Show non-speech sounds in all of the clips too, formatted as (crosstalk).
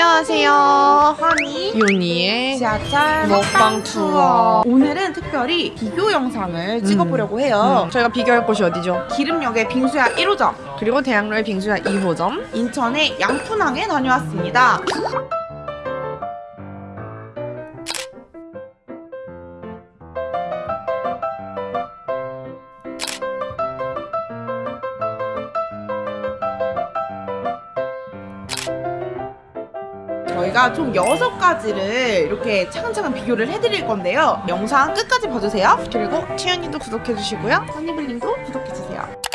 안녕하세요. 하니 요니의 지하철 먹방 투어. 오늘은 특별히 비교 영상을 찍어보려고 해요 음, 저희가 비교할 곳이 어디죠? 기름역의 빙수야 1호점 그리고 대학로의 빙수야 2호점. 인천의 양푼항에 다녀왔습니다 저희가 총 6가지를 이렇게 차근차근 비교를 해드릴 건데요. 영상 끝까지 봐주세요. 그리고 치연이도 구독해주시고요. 허니블링도 구독해주세요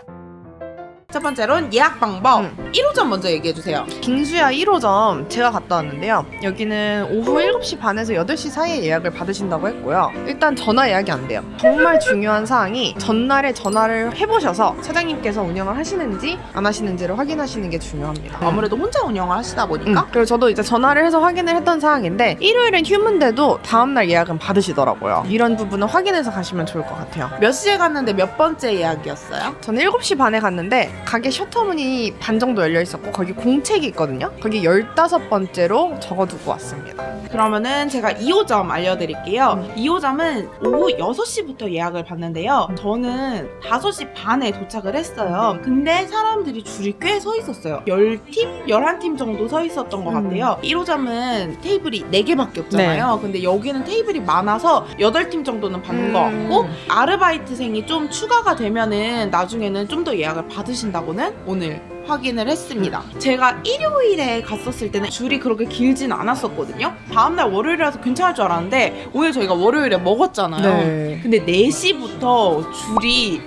첫 번째로는 예약 방법 음. 1호점 먼저 얘기해주세요 빙수야 1호점 제가 갔다 왔는데요. 여기는 오후 7시 반에서 8시 사이에 예약을 받으신다고 했고요. 일단 전화 예약이 안 돼요. 정말 중요한 사항이 전날에 전화를 해보셔서 사장님께서 운영을 하시는지 안 하시는지를 확인하시는 게 중요합니다. 아무래도 혼자 운영을 하시다 음, 보니까 그리고 저도 이제 전화를 해서 확인을 했던 사항인데 일요일엔 휴문데도 다음날 예약은 받으시더라고요. 이런 부분은 확인해서 가시면 좋을 것 같아요. 몇 시에 갔는데 몇 번째 예약이었어요? 저는 7시 반에 갔는데 가게 셔터문이 반 정도 열려 있었고 거기 공책이 있거든요. 거기 15번째로 적어두고 왔습니다. 그러면은 제가 2호점 알려드릴게요 음. 2호점은 오후 6시부터 예약을 받는데요 저는 5시 반에 도착을 했어요 근데 사람들이 줄이 꽤 서 있었어요 10팀? 11팀 정도 서 있었던 것 음. 같아요 1호점은 테이블이 4개밖에 없잖아요 네. 근데 여기는 테이블이 많아서 8팀 정도는 받는 음. 것 같고 아르바이트생이 좀 추가가 되면은 나중에는 좀 더 예약을 받으신 다고는 오늘 확인을 했습니다. 제가 일요일에 갔었을 때는 줄이 그렇게 길진 않았었거든요. 다음날 월요일이라서 괜찮을 줄 알았는데 오늘 저희가 월요일에 먹었잖아요. 네. 근데 4시부터 줄이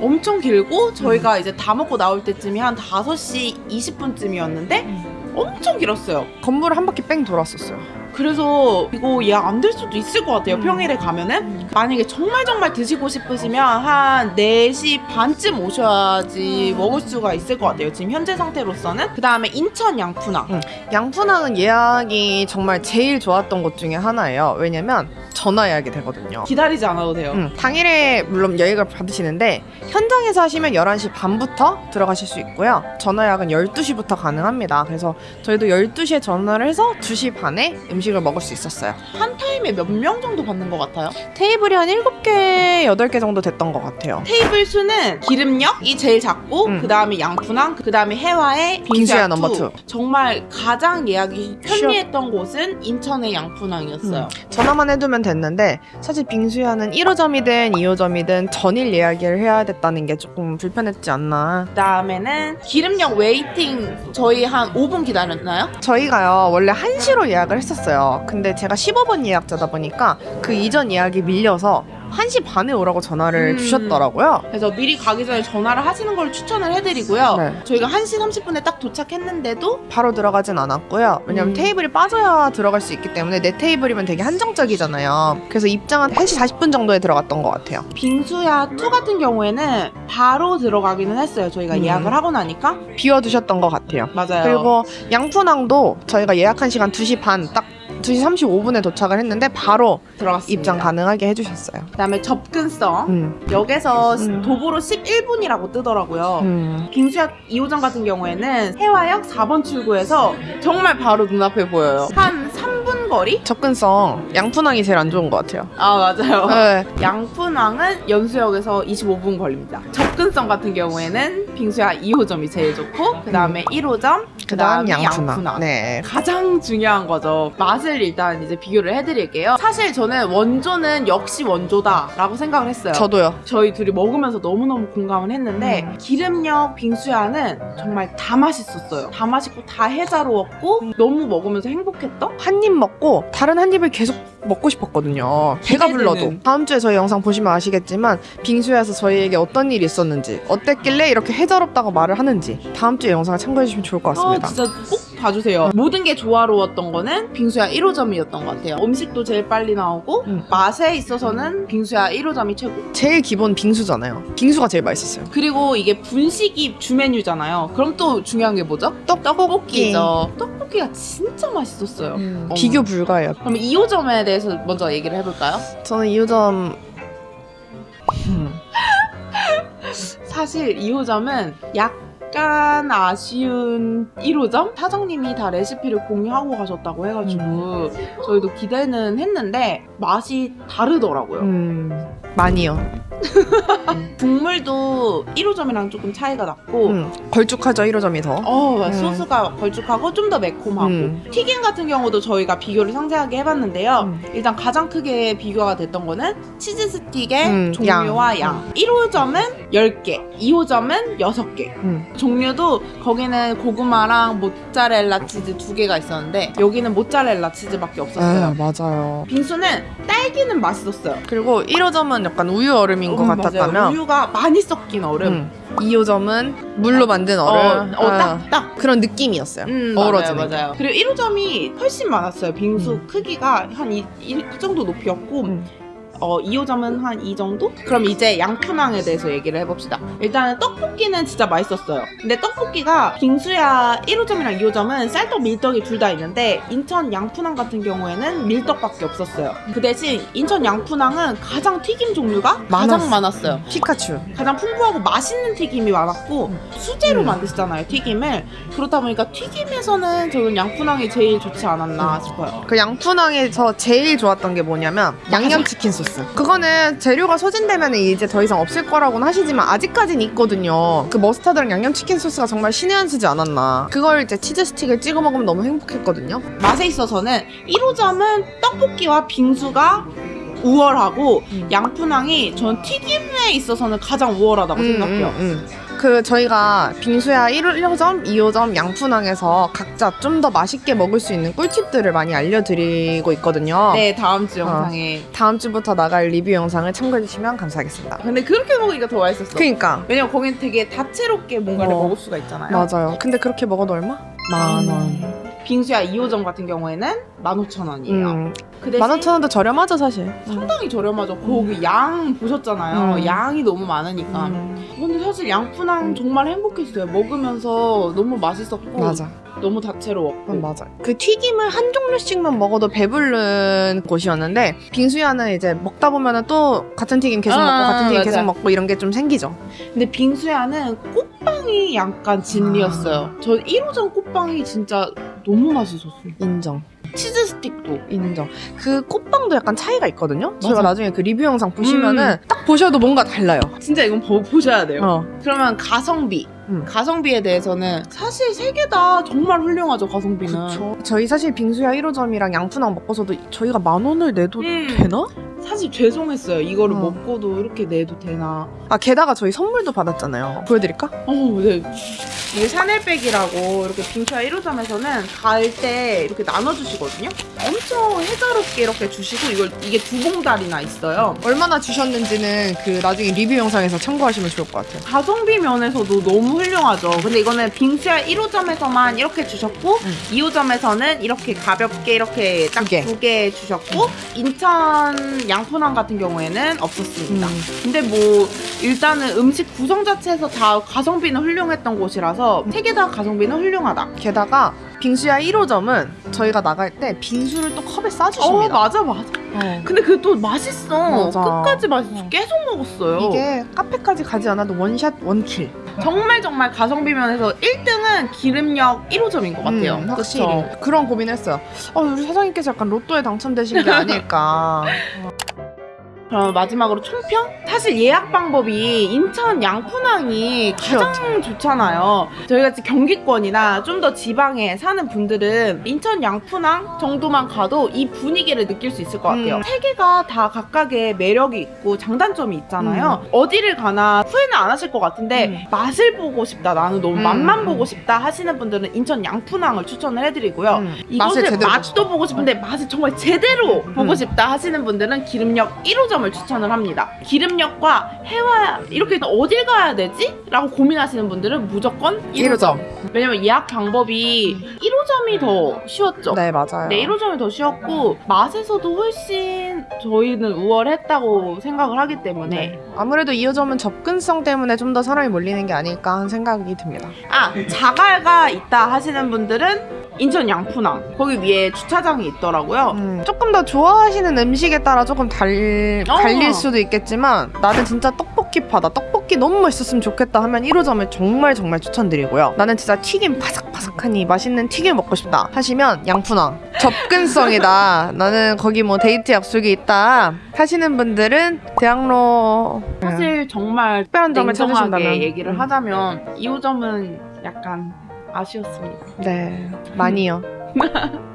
엄청 길고 저희가 이제 다 먹고 나올 때쯤이 한 5시 20분쯤이었는데 엄청 길었어요. 건물을 한 바퀴 뺑 돌았었어요. 그래서 이거 예약 안 될 수도 있을 것 같아요. 음. 평일에 가면은 만약에 정말 정말 드시고 싶으시면 한 4시 반쯤 오셔야지 먹을 수가 있을 것 같아요. 지금 현재 상태로서는 그 다음에 인천 양푼항 음. 양푼항은 예약이 정말 제일 좋았던 곳 중에 하나예요. 왜냐면 전화 예약이 되거든요. 기다리지 않아도 돼요. 음, 당일에 물론 예약을 받으시는데 현장에서 하시면 11시 반부터 들어가실 수 있고요. 전화 예약은 12시부터 가능합니다. 그래서 저희도 12시에 전화를 해서 2시 반에 음식 을 먹을 수 있었어요. 한 타임에 몇 명 정도 받는 것 같아요? 테이블이 한 7개, 8개 정도 됐던 것 같아요. 테이블 수는 길음역이 제일 작고 음. 그 다음에 양푼항 그 다음에 혜화의 빙수야 number two. Two. 정말 가장 예약이 편리했던 곳은 인천의 양푼항이었어요. 음. 전화만 해두면 됐는데 사실 빙수야는 1호점이든 2호점이든 전일 예약을 해야 됐다는 게 조금 불편했지 않나. 그 다음에는 길음역 waiting 저희 한 5분 기다렸나요? 저희가요 원래 1시로 예약을 했었어요 근데 제가 15번 예약자다 보니까 그 이전 예약이 밀려서 1시 반에 오라고 전화를 음. 주셨더라고요 그래서 미리 가기 전에 전화를 하시는 걸 추천을 해드리고요. 네. 저희가 1시 30분에 딱 도착했는데도 바로 들어가진 않았고요 왜냐면 음. 테이블이 빠져야 들어갈 수 있기 때문에 내 테이블이면 되게 한정적이잖아요 그래서 입장은 1시 40분 정도에 들어갔던 것 같아요 빙수야 2 같은 경우에는 바로 들어가기는 했어요. 저희가 음. 예약을 하고 나니까. 비워두셨던 것 같아요 맞아요. 그리고 양푼항도 저희가 예약한 시간 2시 반 딱 2시 35분에 도착을 했는데 바로 들어갔습니다. 입장 가능하게 해주셨어요 그다음에 접근성. 음. 역에서 음. 도보로 11분이라고 뜨더라고요. 음. 빙수역 2호점 같은 경우에는 해화역 4번 출구에서 정말 바로 눈앞에 보여요. 한 3분 거리? 접근성 양푼항이 제일 안 좋은 것 같아요 아 맞아요. 네. 양푼항은 연수역에서 25분 걸립니다. 접근성 같은 경우에는 빙수야 2호점이 제일 좋고 그 다음에 1호점, 그 다음에 양푼항. 양푼항. 네. 가장 중요한 거죠. 맛을 일단 이제 비교를 해드릴게요. 사실 저는 원조는 역시 원조다 라고 생각을 했어요. 저도요. 저희 둘이 먹으면서 너무너무 공감을 했는데 음. 기름역 빙수야는 정말 다 맛있었어요. 다 맛있고 다 해자로웠고 너무 먹으면서 행복했던 한 입 먹고 다른 한 입을 계속 먹고 싶었거든요. 배가. 불러도. 다음 주에 저희 영상 보시면 아시겠지만 빙수야에서 저희에게 어떤 일이 있었는지, 어땠길래 이렇게 해자롭다고 말을 하는지 다음 주에 영상을 참고해 주시면 좋을 것 아, 같습니다. 진짜 꼭 봐주세요. 모든 게 조화로웠던 거는 빙수야 1호점이었던 것 같아요. 음식도 제일 빨리 나오고 음. 맛에 있어서는 빙수야 1호점이 최고. 제일 기본 빙수잖아요. 빙수가 제일 맛있었어요. 그리고 이게 분식이 주 메뉴잖아요. 그럼 또 중요한 게 뭐죠? 떡볶이죠. 떡볶이가 진짜 맛있었어요. 어머. 비교 불가해요. 그럼 2호점에 대해서 먼저 얘기를 해볼까요? 저는 2호점 (laughs) 사실 2호점은 약 약간 아쉬운 1호점? 사장님이 다 레시피를 공유하고 가셨다고 해가지고 저희도 기대는 했는데 맛이 다르더라고요. 음, 많이요. (laughs) 국물도 1호점이랑 조금 차이가 났고 음, 걸쭉하죠 1호점이 더. 어, 음. 소스가 걸쭉하고 좀 더 매콤하고 음. 튀김 같은 경우도 저희가 비교를 상세하게 해봤는데요. 음. 일단 가장 크게 비교가 됐던 거는 치즈 스틱의 음, 종류와 양. 양. 1호점은 10개, 2호점은 6개. 음. 종류도 거기는 고구마랑 모짜렐라 치즈 두 개가 있었는데 여기는 모짜렐라 치즈밖에 없었어요. 맞아요. 빙수는 딸기는 맛있었어요. 그리고 1호점은 약간 우유 얼음인 것 음, 같았다면 맞아요. 우유가 많이 섞인 얼음. 음. 2호점은 물로 만든 얼음. 어, 어, 아, 딱, 딱. 그런 느낌이었어요. 음, 어우러지는 맞아요, 맞아요. 그리고 1호점이 훨씬 많았어요. 빙수 음. 크기가 한 이 이 정도 높이였고, 음. 어, 2호점은 한 이 정도? 그럼 이제 양푼항에 대해서 얘기를 해봅시다. 일단은 떡볶이는 진짜 맛있었어요. 근데 떡볶이가 빙수야 1호점이랑 2호점은 쌀떡, 밀떡이 둘 다 있는데 인천 양푼항 같은 경우에는 밀떡밖에 없었어요. 그 대신 인천 양푼항은 가장 튀김 종류가 많았어. 가장 많았어요. 피카츄. 가장 풍부하고 맛있는 튀김이 많았고 수제로 음. 만드시잖아요 튀김을 그렇다 보니까 튀김에서는 저는 양푼항이 제일 좋지 않았나 싶어요 그 양푼항에서 제일 좋았던 게 뭐냐면 양념치킨 소스. 그거는 재료가 소진되면 이제 더 이상 없을 거라고는 하시지만 아직까지는 있거든요. 그 머스타드랑 양념치킨 소스가 정말 신의 한 수지 않았나. 그걸 이제 치즈 스틱을 찍어 먹으면 너무 행복했거든요. 맛에 있어서는 1호점은 떡볶이와 빙수가 우월하고 음. 양푼항이 전 튀김에 있어서는 가장 우월하다고 생각해요 음, 음. 그 저희가 빙수야 1호, 1호점, 2호점 양푼항에서 각자 좀 더 맛있게 먹을 수 있는 꿀팁들을 많이 알려드리고 있거든요. 네 다음 주 어. 영상에 다음 주부터 나갈 리뷰 영상을 참고해 주시면 감사하겠습니다. 근데 그렇게 먹으니까 더 맛있었어 그니까 왜냐면 거긴 되게 다채롭게 뭔가를 어. 먹을 수가 있잖아요 맞아요. 근데 그렇게 먹어도 얼마? 만 원. 빙수야 2호점 같은 경우에는 15,000원이에요 음, 그 대신 만 오천 원도 저렴하죠 사실. 상당히 저렴하죠. 거기 양 보셨잖아요. 음. 양이 너무 많으니까. 음, 근데 사실 양푼항 정말 행복했어요. 먹으면서 너무 맛있었고 맞아. 너무 다채로웠고. 그건 맞아. 그 튀김을 한 종류씩만 먹어도 배부른 곳이었는데 빙수야는 이제 먹다 보면은 또 같은 튀김 계속 아, 먹고 같은 튀김 맞아. 계속 먹고 이런 게 좀 생기죠. 근데 빙수야는 꽃빵이 약간 진리였어요. 저 1호점 꽃빵이 진짜 너무 맛있었어요. 인정. 치즈 스틱도. 인정. 그 꽃빵도 약간 차이가 있거든요. 저희가 맞아. 나중에 그 리뷰 영상 보시면은 딱 보셔도 뭔가 달라요. 진짜 이건 보, 보셔야 돼요. 어. 그러면 가성비. 음. 가성비에 대해서는 사실 세 개 다 정말 훌륭하죠, 가성비는. 그쵸. 저희 사실 빙수야 1호점이랑 양푼항 먹고서도 저희가 만 원을 내도 음. 되나? 사실 죄송했어요. 이거를 어. 먹고도 이렇게 내도 되나. 아 게다가 저희 선물도 받았잖아요. 보여드릴까? 어, 네. 이게 샤넬백이라고 이렇게 빙수야 1호점에서는 갈 때 이렇게 나눠주시거든요. 엄청 해자롭게 이렇게 주시고 이걸 이게 두 봉다리나 있어요. 얼마나 주셨는지는 그 나중에 리뷰 영상에서 참고하시면 좋을 것 같아요. 가성비 면에서도 너무 훌륭하죠. 근데 이거는 빙수야 1호점에서만 이렇게 주셨고 음. 2호점에서는 이렇게 가볍게 이렇게 딱 두 개. 두 개 주셨고 인천 양 푼항 같은 경우에는 없었습니다. 음. 근데 뭐 일단은 음식 구성 자체에서 다 가성비는 훌륭했던 곳이라서 세 개 다 가성비는 훌륭하다. 게다가 빙수야 1호점은 저희가 나갈 때 빙수를 또 컵에 어 싸주십니다. 맞아 맞아. 어. 근데 그게 또 맛있어. 맞아. 끝까지 맛있어. 어. 계속 먹었어요. 이게 카페까지 가지 않아도 원샷 원킬. 정말 정말 가성비 면에서 1등은 기름역 1호점인 것 같아요. 음, 확실히. 그런 고민했어요. 어, 우리 사장님께서 약간 로또에 당첨되신 게 아닐까. (laughs) 그럼 마지막으로 총평? 사실 예약 방법이 인천 양푼항이 가장 좋잖아요. 저희같이 경기권이나 좀 더 지방에 사는 분들은 인천 양푼항 정도만 가도 이 분위기를 느낄 수 있을 것 같아요. 음. 세 개가 다 각각의 매력이 있고 장단점이 있잖아요. 어디를 가나 후회는 안 하실 것 같은데 음. 맛을 보고 싶다. 나는 너무 음. 맛만 보고 싶다 하시는 분들은 인천 양푼항을 추천을 해드리고요. 음, 맛을 이곳을 맛도 보고 싶은데 맛을 정말 제대로 보고 음. 싶다 하시는 분들은 기름역 1호점 을 추천을 합니다. 기름역과 해와 이렇게 어딜 가야 되지? 라고 고민하시는 분들은 무조건 1호점. 왜냐면 예약 방법이 1호점이 더 쉬웠죠. 네, 맞아요. 네, 1호점이 더 쉬웠고 맛에서도 훨씬 저희는 우월했다고 생각을 하기 때문에 네. 아무래도 2호점은 접근성 때문에 좀 더 사람이 몰리는 게 아닐까 하는 생각이 듭니다. 아 자갈가 있다 하시는 분들은 인천 양푼항 거기 위에 주차장이 있더라고요. 음, 조금 더 좋아하시는 음식에 따라 조금 달, 어. 갈릴 수도 있겠지만 나는 진짜 떡볶이 떡볶이 파다. 떡볶이 너무 맛있었으면 좋겠다 하면 1호점을 정말 정말 추천드리고요. 나는 진짜 튀김 바삭바삭하니 맛있는 튀김 먹고 싶다 하시면 양푼왕. 접근성이다. (laughs) 나는 거기 뭐 데이트 약속이 있다 하시는 분들은 대학로 사실 정말 특별한 점을 찾으신다면 얘기를 음. 하자면 2호점은 약간 아쉬웠습니다. 네 많이요. (laughs)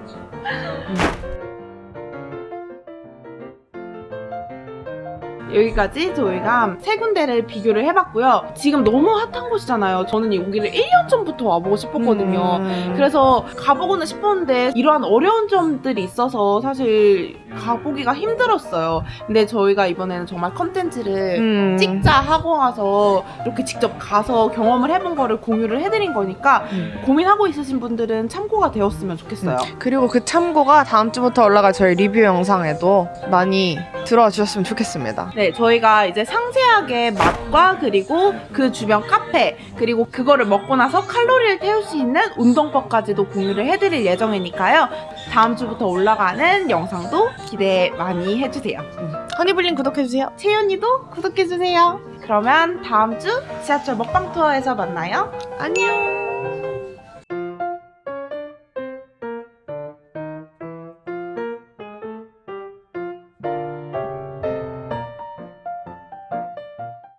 여기까지 저희가 세 군데를 비교를 해봤고요. 지금 너무 핫한 곳이잖아요. 저는 여기를 1년 전부터 와보고 싶었거든요. 음. 그래서 가보고는 싶었는데 이러한 어려운 점들이 있어서 사실 가보기가 힘들었어요. 근데 저희가 이번에는 정말 컨텐츠를 음. 찍자 하고 와서 이렇게 직접 가서 경험을 해본 거를 공유를 해드린 거니까 음. 고민하고 있으신 분들은 참고가 되었으면 좋겠어요. 그리고 그 참고가 다음 주부터 올라갈 저희 리뷰 영상에도 많이 들어와 주셨으면 좋겠습니다. 네, 저희가 이제 상세하게 맛과 그리고 그 주변 카페 그리고 그거를 먹고 나서 칼로리를 태울 수 있는 운동법까지도 공유를 해드릴 예정이니까요. 다음 주부터 올라가는 영상도 기대 많이 해주세요. 허니블링 구독해주세요. 채연이도 구독해주세요. 그러면 다음 주 지하철 먹방 투어에서 만나요. 안녕.